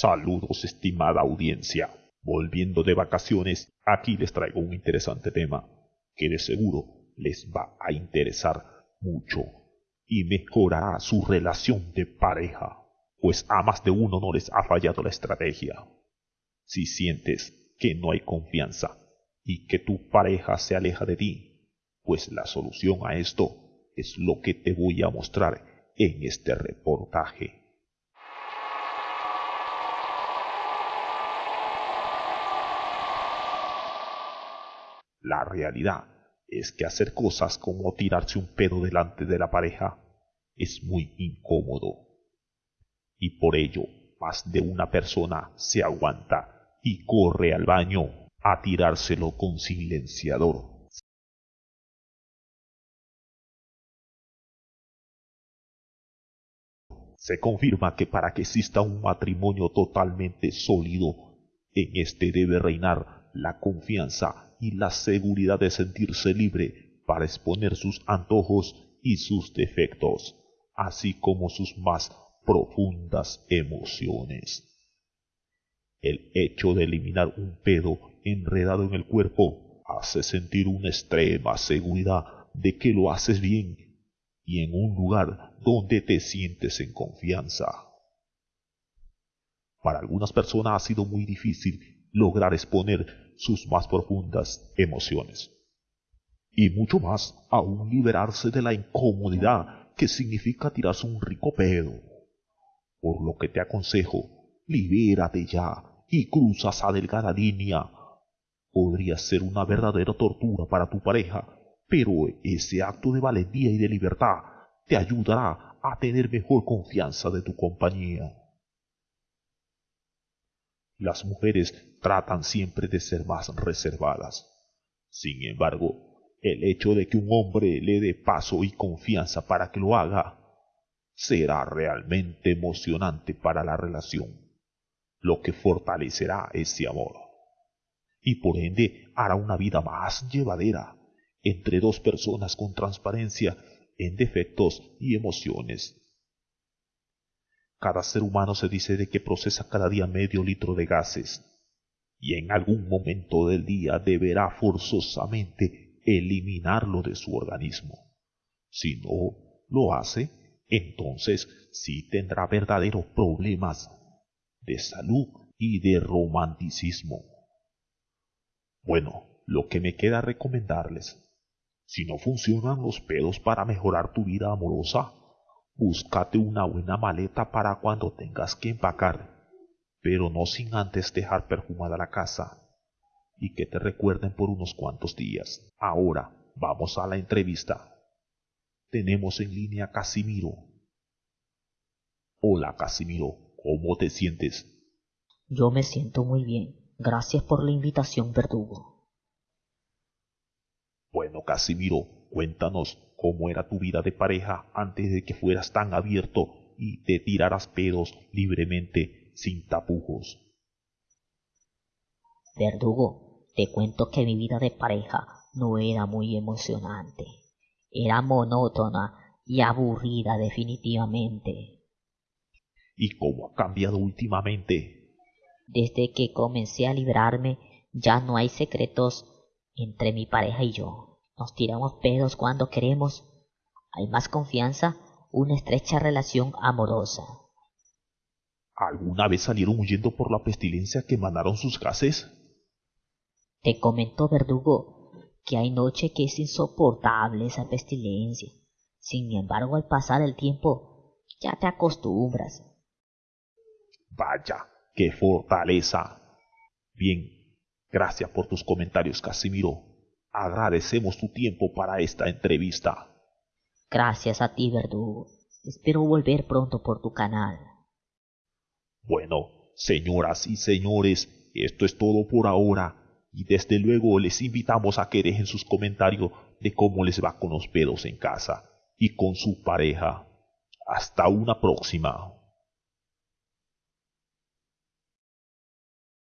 Saludos, estimada audiencia. Volviendo de vacaciones, aquí les traigo un interesante tema que de seguro les va a interesar mucho y mejorará su relación de pareja, pues a más de uno no les ha fallado la estrategia. Si sientes que no hay confianza y que tu pareja se aleja de ti, pues la solución a esto es lo que te voy a mostrar en este reportaje. La realidad es que hacer cosas como tirarse un pedo delante de la pareja es muy incómodo. Y por ello, más de una persona se aguanta y corre al baño a tirárselo con silenciador. Se confirma que para que exista un matrimonio totalmente sólido, en este debe reinar la confianza y la seguridad de sentirse libre para exponer sus antojos y sus defectos, así como sus más profundas emociones. El hecho de eliminar un pedo enredado en el cuerpo hace sentir una extrema seguridad de que lo haces bien y en un lugar donde te sientes en confianza. Para algunas personas ha sido muy difícil lograr exponer sus más profundas emociones. Y mucho más aún liberarse de la incomodidad que significa tirarse un rico pedo. Por lo que te aconsejo, libérate ya y cruza esa delgada línea. Podría ser una verdadera tortura para tu pareja, pero ese acto de valentía y de libertad te ayudará a tener mejor confianza de tu compañía. Las mujeres tratan siempre de ser más reservadas. Sin embargo, el hecho de que un hombre le dé paso y confianza para que lo haga será realmente emocionante para la relación, lo que fortalecerá ese amor. Y por ende hará una vida más llevadera entre dos personas con transparencia en defectos y emociones cada ser humano se dice de que procesa cada día medio litro de gases y en algún momento del día deberá forzosamente eliminarlo de su organismo. Si no lo hace, entonces sí tendrá verdaderos problemas de salud y de romanticismo. Bueno, lo que me queda recomendarles, si no funcionan los pedos para mejorar tu vida amorosa, Búscate una buena maleta para cuando tengas que empacar, pero no sin antes dejar perfumada la casa y que te recuerden por unos cuantos días. Ahora vamos a la entrevista. Tenemos en línea a Casimiro. Hola Casimiro, ¿cómo te sientes? Yo me siento muy bien. Gracias por la invitación, verdugo. Bueno, Casimiro, cuéntanos cómo era tu vida de pareja antes de que fueras tan abierto y te tiraras pedos libremente sin tapujos. Verdugo, te cuento que mi vida de pareja no era muy emocionante. Era monótona y aburrida definitivamente. ¿Y cómo ha cambiado últimamente? Desde que comencé a librarme, ya no hay secretos entre mi pareja y yo. Nos tiramos pedos cuando queremos. Hay más confianza, una estrecha relación amorosa. ¿Alguna vez salieron huyendo por la pestilencia que mandaron sus gases? Te comentó Verdugo que hay noche que es insoportable esa pestilencia. Sin embargo, al pasar el tiempo, ya te acostumbras. Vaya, qué fortaleza. Bien, gracias por tus comentarios, Casimiro. Agradecemos tu tiempo para esta entrevista. Gracias a ti, Verdugo. Espero volver pronto por tu canal. Bueno, señoras y señores, esto es todo por ahora. Y desde luego les invitamos a que dejen sus comentarios de cómo les va con los pedos en casa y con su pareja. Hasta una próxima.